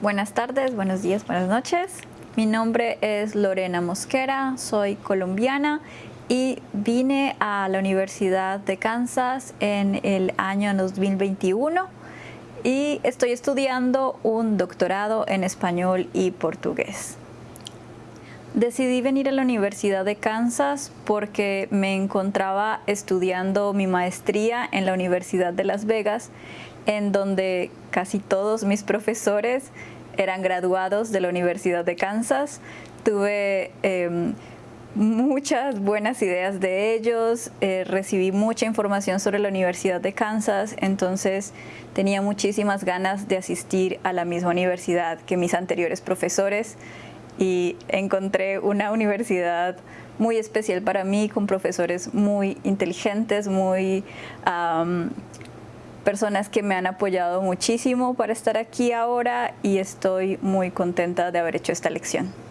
Buenas tardes, buenos días, buenas noches. Mi nombre es Lorena Mosquera, soy colombiana y vine a la Universidad de Kansas en el año 2021 y estoy estudiando un doctorado en español y portugués. Decidí venir a la Universidad de Kansas porque me encontraba estudiando mi maestría en la Universidad de Las Vegas en donde casi todos mis profesores eran graduados de la Universidad de Kansas. Tuve em, muchas buenas ideas de ellos, eh, recibí mucha información sobre la Universidad de Kansas, entonces tenía muchísimas ganas de asistir a la misma universidad que mis anteriores profesores y encontré una universidad muy especial para mí, con profesores muy inteligentes, muy personas que me han apoyado muchísimo para estar aquí ahora y estoy muy contenta de haber hecho esta lección.